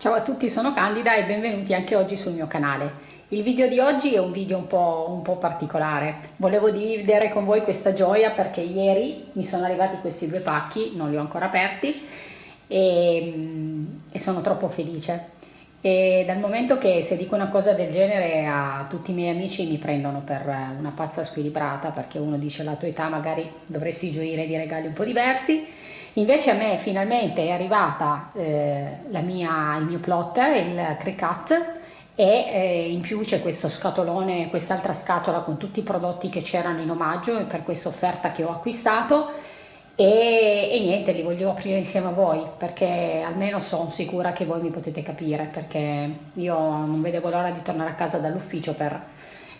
Ciao a tutti, sono Candida e benvenuti anche oggi sul mio canale. Il video di oggi è un video un po', un po', particolare. Volevo dividere con voi questa gioia perché ieri mi sono arrivati questi due pacchi, non li ho ancora aperti e, e sono troppo felice. E dal momento che se dico una cosa del genere a tutti i miei amici mi prendono per una pazza squilibrata perché uno dice la tua età magari dovresti gioire di regali un po' diversi Invece a me finalmente è arrivata eh, mia, il mio plotter, il Cricut, e eh, in più c'è questo scatolone, quest'altra scatola con tutti i prodotti che c'erano in omaggio per questa offerta che ho acquistato e, e, niente, li voglio aprire insieme a voi perché almeno sono sicura che voi mi potete capire perché io non vedevo l'ora di tornare a casa dall'ufficio per,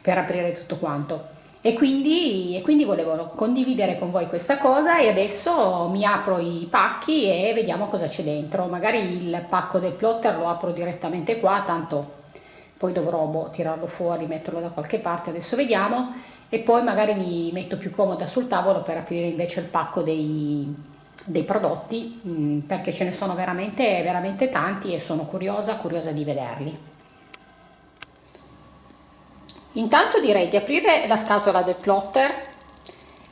per aprire tutto quanto. E quindi, e quindi, volevo condividere con voi questa cosa e adesso mi apro i pacchi e vediamo cosa c'è dentro. Magari il pacco del plotter lo apro direttamente qua, tanto poi dovrò boh, tirarlo fuori, metterlo da qualche parte, adesso vediamo. E poi magari mi metto più comoda sul tavolo per aprire invece il pacco dei, dei prodotti, mh, mm, perché ce ne sono veramente, veramente tanti e sono curiosa, curiosa di vederli. Intanto direi di aprire la scatola del plotter,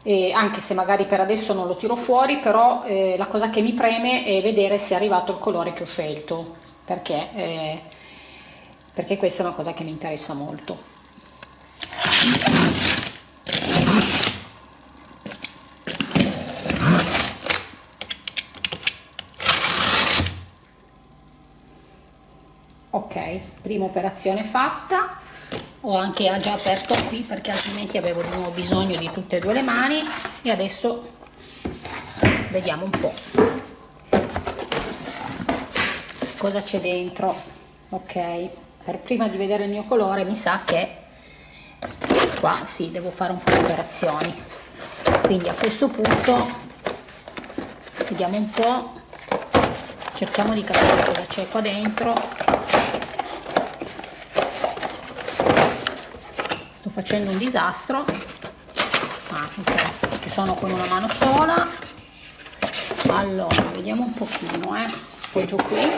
eh, anche se magari per adesso non lo tiro fuori, però eh, la cosa che mi preme è vedere se è arrivato il colore che ho scelto, perché, eh, perché questa è una cosa che mi interessa molto. Ok, prima operazione fatta ho anche già aperto qui perché altrimenti avevo di nuovo bisogno di tutte e due le mani. E adesso vediamo un po' cosa c'è dentro. Ok per prima di vedere il mio colore mi sa che qua sì devo fare un po' di operazioni. Quindi a questo punto vediamo un po' cerchiamo di capire cosa c'è qua dentro facendo un disastro. Ah, ok perché sono con una mano sola. Allora vediamo un pochino eh. Appoggio qui.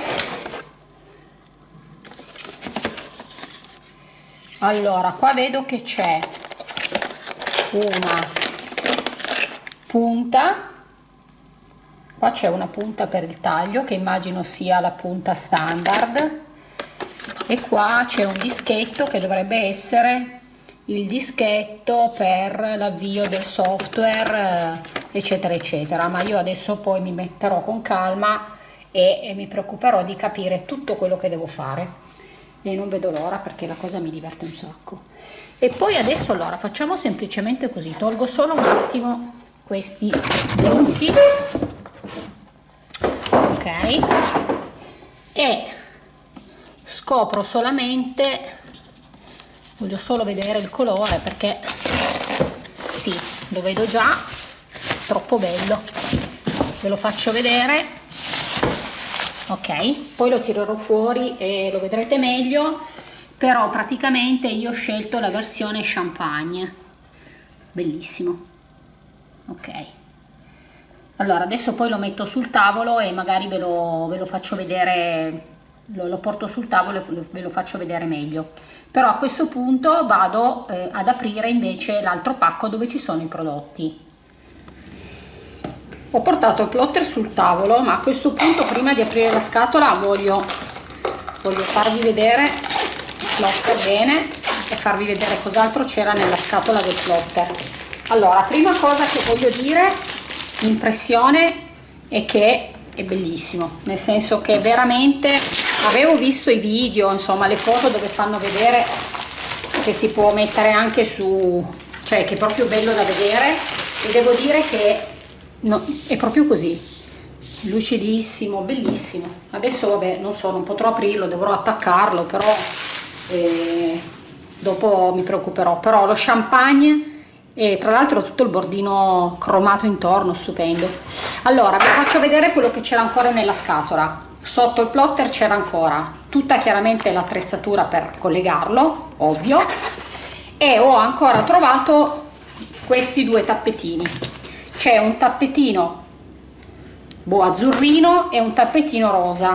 Allora qua vedo che c'è una punta. Qua c'è una punta per il taglio che immagino sia la punta standard. E qua c'è un dischetto che dovrebbe essere il dischetto per l'avvio del software eh, eccetera eccetera. Ma io adesso poi mi metterò con calma e, e mi preoccuperò di capire tutto quello che devo fare. E non vedo l'ora perché la cosa mi diverte un sacco. E poi adesso allora facciamo semplicemente così. Tolgo solo un attimo questi blocchi ok. E scopro solamente voglio solo vedere il colore perché sì lo vedo già troppo bello. Ve lo faccio vedere. Ok poi lo tirerò fuori e lo vedrete meglio però praticamente io ho scelto la versione champagne. Bellissimo. Ok. Allora adesso poi lo metto sul tavolo e magari ve lo, ve lo faccio vedere lo, lo porto sul tavolo e ve lo faccio vedere meglio. Però a questo punto vado eh, ad aprire invece l'altro pacco dove ci sono i prodotti. Ho portato il plotter sul tavolo ma a questo punto prima di aprire la scatola voglio, voglio farvi vedere il plotter bene e farvi vedere cos'altro c'era nella scatola del plotter. Allora prima cosa che voglio dire impressione è che è bellissimo nel senso che veramente avevo visto i video insomma le foto dove fanno vedere che si può mettere anche su cioè che è proprio bello da vedere. E devo dire che no, è proprio così. Lucidissimo bellissimo. Adesso vabbè non so non potrò aprirlo dovrò attaccarlo però eh, dopo mi preoccuperò. Però lo champagne e tra l'altro tutto il bordino cromato intorno stupendo. Allora vi faccio vedere quello che c'era ancora nella scatola sotto il plotter c'era ancora tutta chiaramente l'attrezzatura per collegarlo ovvio e ho ancora trovato questi due tappetini. C'è un tappetino boh azzurrino e un tappetino rosa.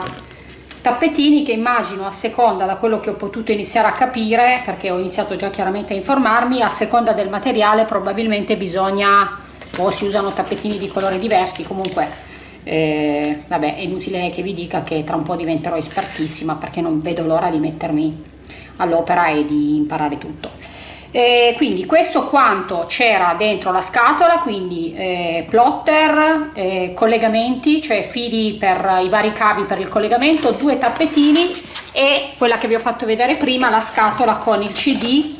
Tappetini che immagino a seconda da quello che ho potuto iniziare a capire perché ho iniziato già chiaramente a informarmi a seconda del materiale probabilmente bisogna o si usano tappetini di colori diversi comunque eh, vabbè è inutile che vi dica che tra un po' diventerò espertissima perché non vedo l'ora di mettermi all'opera e di imparare tutto. Eh, quindi questo quanto c'era dentro la scatola quindi eh, plotter eh, collegamenti cioè fili per i vari cavi per il collegamento due tappetini e quella che vi ho fatto vedere prima la scatola con il cd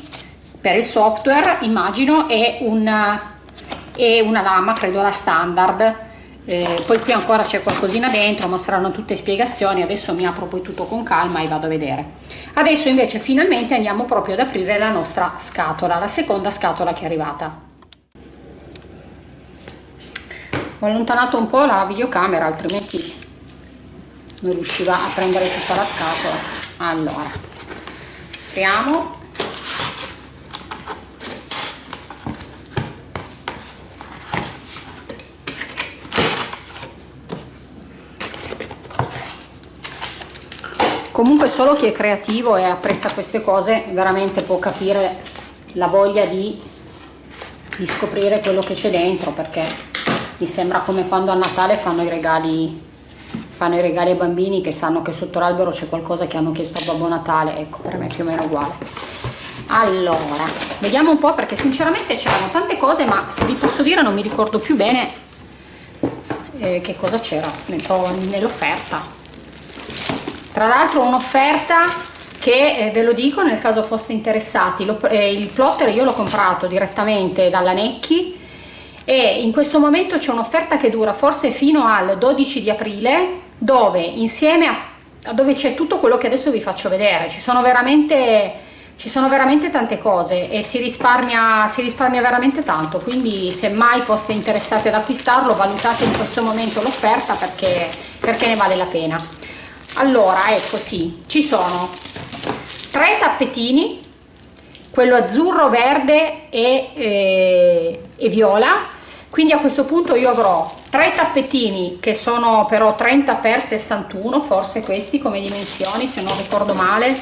per il software immagino e una, e una lama credo la standard eh, poi qui ancora c'è qualcosina dentro ma saranno tutte spiegazioni adesso mi apro poi tutto con calma e vado a vedere. Adesso invece finalmente andiamo proprio ad aprire la nostra scatola la seconda scatola che è arrivata. Ho allontanato un po' la videocamera altrimenti non riusciva a prendere tutta la scatola. Allora apriamo comunque solo chi è creativo e apprezza queste cose veramente può capire la voglia di, di scoprire quello che c'è dentro perché mi sembra come quando a Natale fanno i regali fanno i regali ai bambini che sanno che sotto l'albero c'è qualcosa che hanno chiesto a Babbo Natale. Ecco per me è più o meno uguale. Allora vediamo un po' perché sinceramente c'erano tante cose ma se vi posso dire non mi ricordo più bene eh, che cosa c'era. Nell'offerta tra l'altro un'offerta che eh, ve lo dico nel caso foste interessati lo, eh, il plotter io l'ho comprato direttamente dalla Necchi e in questo momento c'è un'offerta che dura forse fino al 12 di aprile dove insieme a, a dove c'è tutto quello che adesso vi faccio vedere. Ci sono veramente ci sono veramente tante cose e si risparmia, si risparmia veramente tanto. Quindi se mai foste interessati ad acquistarlo valutate in questo momento l'offerta perché, perché ne vale la pena allora ecco sì ci sono tre tappetini quello azzurro verde e, e, e viola. Quindi a questo punto io avrò tre tappetini che sono però 30 x 61 forse questi come dimensioni se non ricordo male.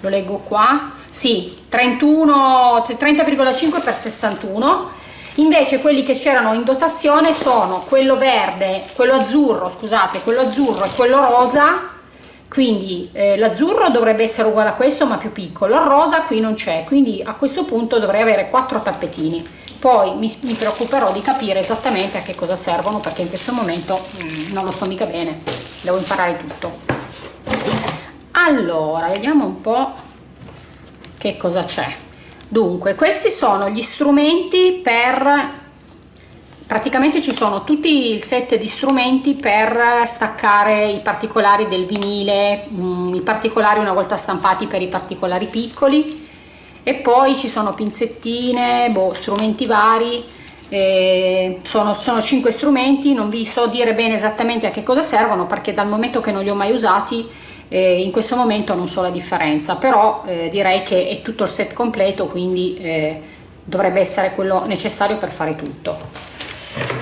Lo leggo qua. Sì 31 30,5 x 61 invece quelli che c'erano in dotazione sono quello verde quello azzurro scusate quello azzurro e quello rosa quindi eh, l'azzurro dovrebbe essere uguale a questo ma più piccolo. Il rosa qui non c'è. Quindi a questo punto dovrei avere quattro tappetini. Poi mi, mi, preoccuperò di capire esattamente a che cosa servono perché in questo momento mm, non lo so mica bene. Devo imparare tutto. Allora vediamo un po che cosa c'è. Dunque questi sono gli strumenti per praticamente ci sono tutti il set di strumenti per staccare i particolari del vinile mm, i particolari una volta stampati per i particolari piccoli. E poi ci sono pinzettine boh, strumenti vari. Eh, sono, sono 5 strumenti non vi so dire bene esattamente a che cosa servono perché dal momento che non li ho mai usati eh, in questo momento non so la differenza. Però eh, direi che è tutto il set completo quindi eh, dovrebbe essere quello necessario per fare tutto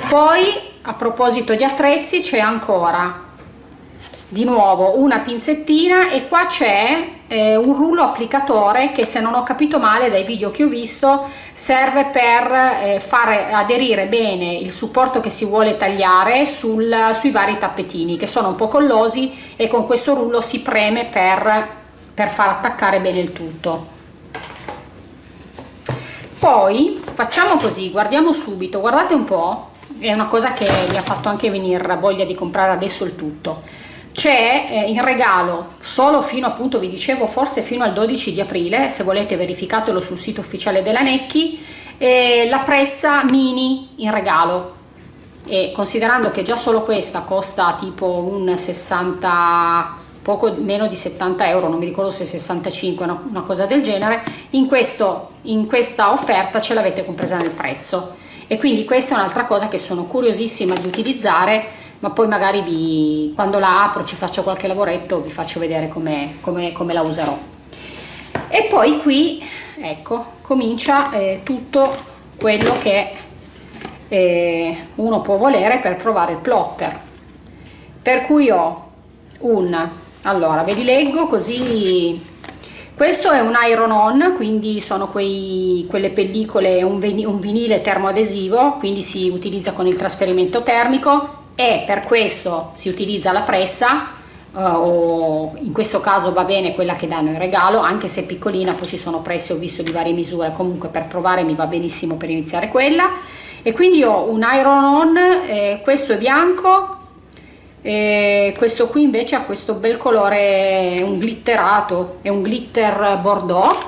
poi a proposito di attrezzi c'è ancora di nuovo una pinzettina e qua c'è eh, un rullo applicatore che se non ho capito male dai video che ho visto serve per eh, fare aderire bene il supporto che si vuole tagliare sul, sui vari tappetini che sono un po' collosi e con questo rullo si preme per, per far attaccare bene il tutto poi facciamo così guardiamo subito guardate un po è una cosa che mi ha fatto anche venire voglia di comprare adesso il tutto. C'è eh, in regalo solo fino appunto vi dicevo forse fino al 12 di aprile se volete verificatelo sul sito ufficiale della Necchi eh, la pressa mini in regalo. E considerando che già solo questa costa tipo un 60 poco meno di 70 euro non mi ricordo se 65 una, una cosa del genere in, questo, in questa offerta ce l'avete compresa nel prezzo. E quindi questa è un'altra cosa che sono curiosissima di utilizzare ma poi magari vi, quando la apro ci faccio qualche lavoretto vi faccio vedere come, come, come la userò. E poi qui ecco comincia eh, tutto quello che eh, uno può volere per provare il plotter. Per cui ho un allora ve li leggo così. Questo è un iron on quindi sono quei, quelle pellicole un, vinile termoadesivo quindi si utilizza con il trasferimento termico e per questo si utilizza la pressa Uh, o in questo caso va bene quella che danno in regalo anche se è piccolina poi ci sono presse ho visto di varie misure comunque per provare mi va benissimo per iniziare quella. E quindi ho un iron on eh, questo è bianco e questo qui invece ha questo bel colore un glitterato è un glitter bordeaux.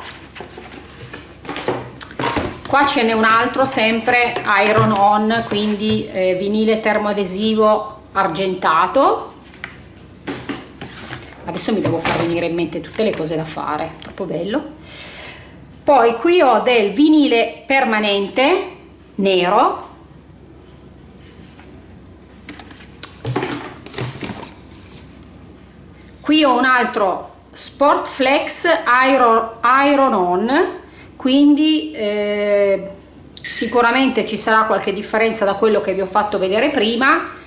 Qua ce n'è un altro sempre iron on quindi eh, vinile termoadesivo argentato. Adesso mi devo far venire in mente tutte le cose da fare troppo bello. Poi qui ho del vinile permanente nero qui ho un altro sport flex iron, iron on. Quindi eh, sicuramente ci sarà qualche differenza da quello che vi ho fatto vedere prima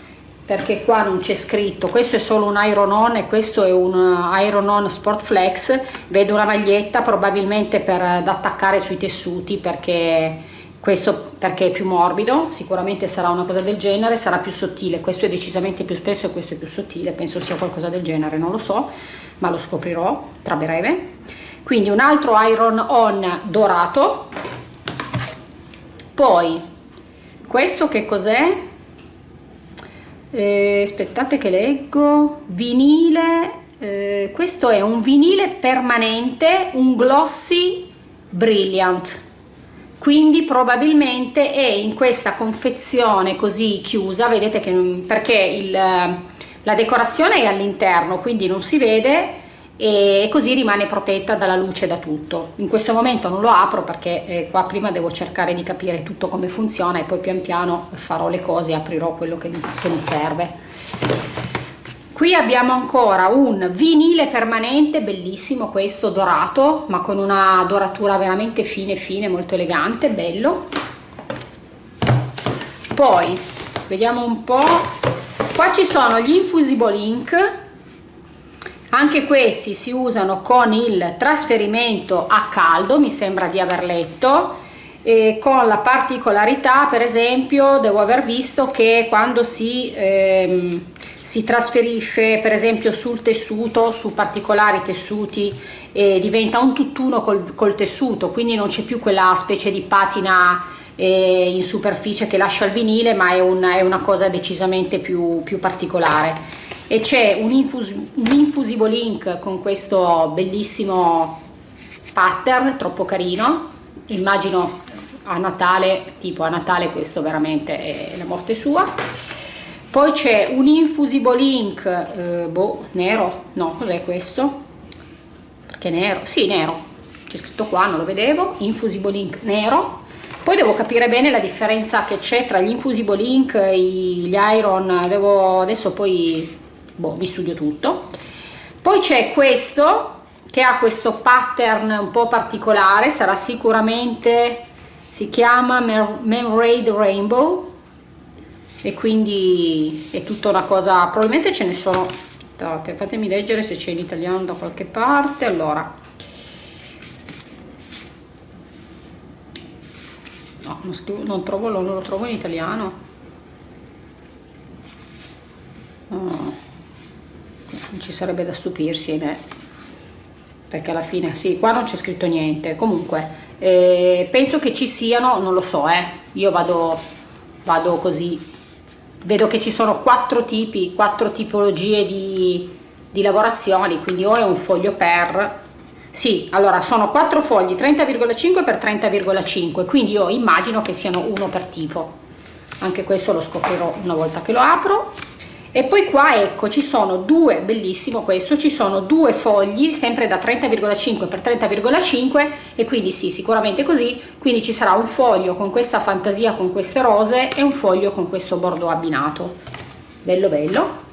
perché qua non c'è scritto. Questo è solo un iron on e questo è un iron on sport flex. Vedo una maglietta probabilmente per da attaccare sui tessuti perché questo perché è più morbido, sicuramente sarà una cosa del genere, sarà più sottile, questo è decisamente più spesso e questo è più sottile, penso sia qualcosa del genere, non lo so, ma lo scoprirò tra breve. Quindi un altro iron on dorato, poi questo che cos'è? Eh, aspettate che leggo, vinile, eh, questo è un vinile permanente, un glossy brilliant, quindi probabilmente è in questa confezione così chiusa vedete che perché il, la decorazione è all'interno quindi non si vede e così rimane protetta dalla luce da tutto. In questo momento non lo apro perché eh, qua prima devo cercare di capire tutto come funziona e poi pian piano farò le cose e aprirò quello che mi, che mi serve qui abbiamo ancora un vinile permanente bellissimo questo dorato ma con una doratura veramente fine fine molto elegante bello. Poi vediamo un po. Qua ci sono gli infusible ink anche questi si usano con il trasferimento a caldo mi sembra di aver letto e con la particolarità per esempio devo aver visto che quando si ehm, si trasferisce per esempio sul tessuto, su particolari tessuti e diventa un tutt'uno col, col tessuto, quindi non c'è più quella specie di patina eh, in superficie che lascia il vinile, ma è, un, è una cosa decisamente più, più particolare. E c'è un, infus, un infusible ink con questo bellissimo pattern, troppo carino, immagino a Natale, tipo a Natale questo veramente è la morte sua poi c'è un infusible ink eh, boh, nero. No cos'è questo? Perché nero? Sì nero. C'è scritto qua non lo vedevo. Infusible ink nero. Poi devo capire bene la differenza che c'è tra gli infusible ink e gli iron. Devo adesso poi boh, vi studio tutto. Poi c'è questo che ha questo pattern un po' particolare. Sarà sicuramente si chiama Memrade Rainbow e quindi è tutta una cosa probabilmente ce ne sono aspettate fatemi leggere se c'è in italiano da qualche parte. Allora. No non, scrivo, non, trovo, non lo trovo in italiano. No. non ci sarebbe da stupirsi né? perché alla fine sì qua non c'è scritto niente. Comunque eh, penso che ci siano non lo so eh. Io vado vado così vedo che ci sono quattro tipi, quattro tipologie di, di lavorazioni, quindi o è un foglio per, sì, allora sono quattro fogli 30,5 per 30,5, quindi io immagino che siano uno per tipo, anche questo lo scoprirò una volta che lo apro e poi qua ecco ci sono due bellissimo questo ci sono due fogli sempre da 30,5 per 30,5 e quindi sì sicuramente così. Quindi ci sarà un foglio con questa fantasia con queste rose e un foglio con questo bordo abbinato. Bello bello.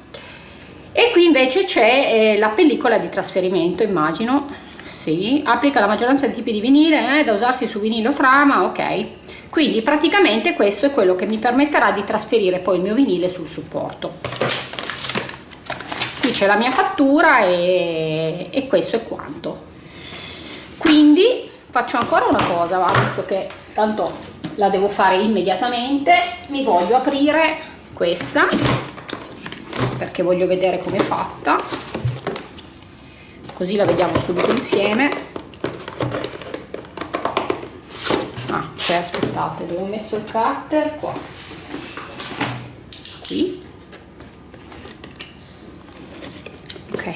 E qui invece c'è eh, la pellicola di trasferimento immagino. Sì applica la maggioranza dei tipi di vinile eh, da usarsi su vinile trama ok quindi praticamente questo è quello che mi permetterà di trasferire poi il mio vinile sul supporto. Qui c'è la mia fattura e, e questo è quanto. Quindi faccio ancora una cosa va, visto che tanto la devo fare immediatamente mi voglio aprire questa perché voglio vedere come è fatta. Così la vediamo subito insieme c'è aspettate dove ho messo il cutter? Qua. Qui. Ok.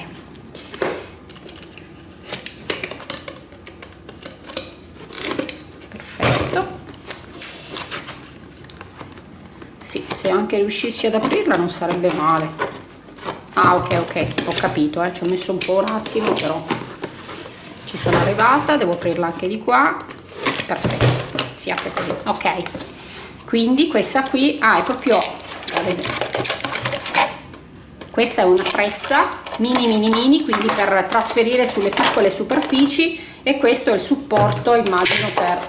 Perfetto. Sì se anche riuscissi ad aprirla non sarebbe male. Ah ok ok ho capito eh, ci ho messo un po' un attimo però ci sono arrivata devo aprirla anche di qua. Perfetto si apre così. Ok. Quindi questa qui ah è proprio questa è una pressa mini mini mini quindi per trasferire sulle piccole superfici e questo è il supporto immagino per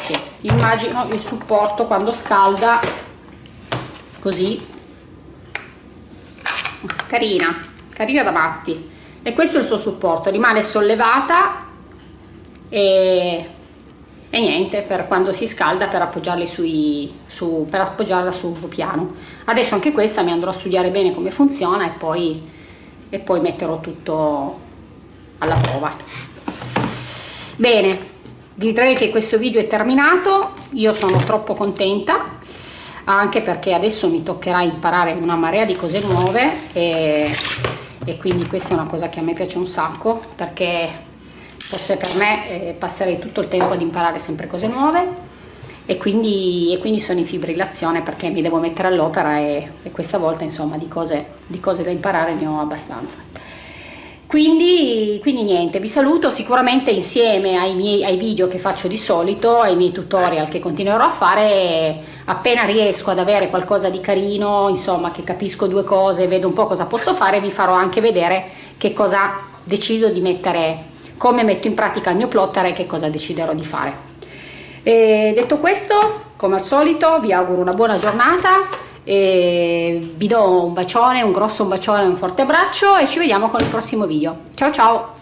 sì, immagino il supporto quando scalda così. Carina carina da matti. E questo è il suo supporto rimane sollevata e, e niente per quando si scalda per sui su, per appoggiarla sul piano. Adesso anche questa mi andrò a studiare bene come funziona e poi, e poi metterò tutto alla prova. Bene direi che questo video è terminato. Io sono troppo contenta anche perché adesso mi toccherà imparare una marea di cose nuove e, e quindi questa è una cosa che a me piace un sacco perché fosse per me eh, passerei tutto il tempo ad imparare sempre cose nuove e quindi, e quindi sono in fibrillazione perché mi devo mettere all'opera e, e, questa volta insomma di cose, di cose da imparare ne ho abbastanza. Quindi, quindi niente, vi saluto sicuramente insieme ai, miei, ai video che faccio di solito, ai miei tutorial che continuerò a fare. Appena riesco ad avere qualcosa di carino, insomma che capisco due cose, vedo un po' cosa posso fare, vi farò anche vedere che cosa decido di mettere, come metto in pratica il mio plotter e che cosa deciderò di fare. E detto questo, come al solito, vi auguro una buona giornata e vi do un bacione, un grosso bacione, un forte abbraccio e ci vediamo con il prossimo video. Ciao ciao!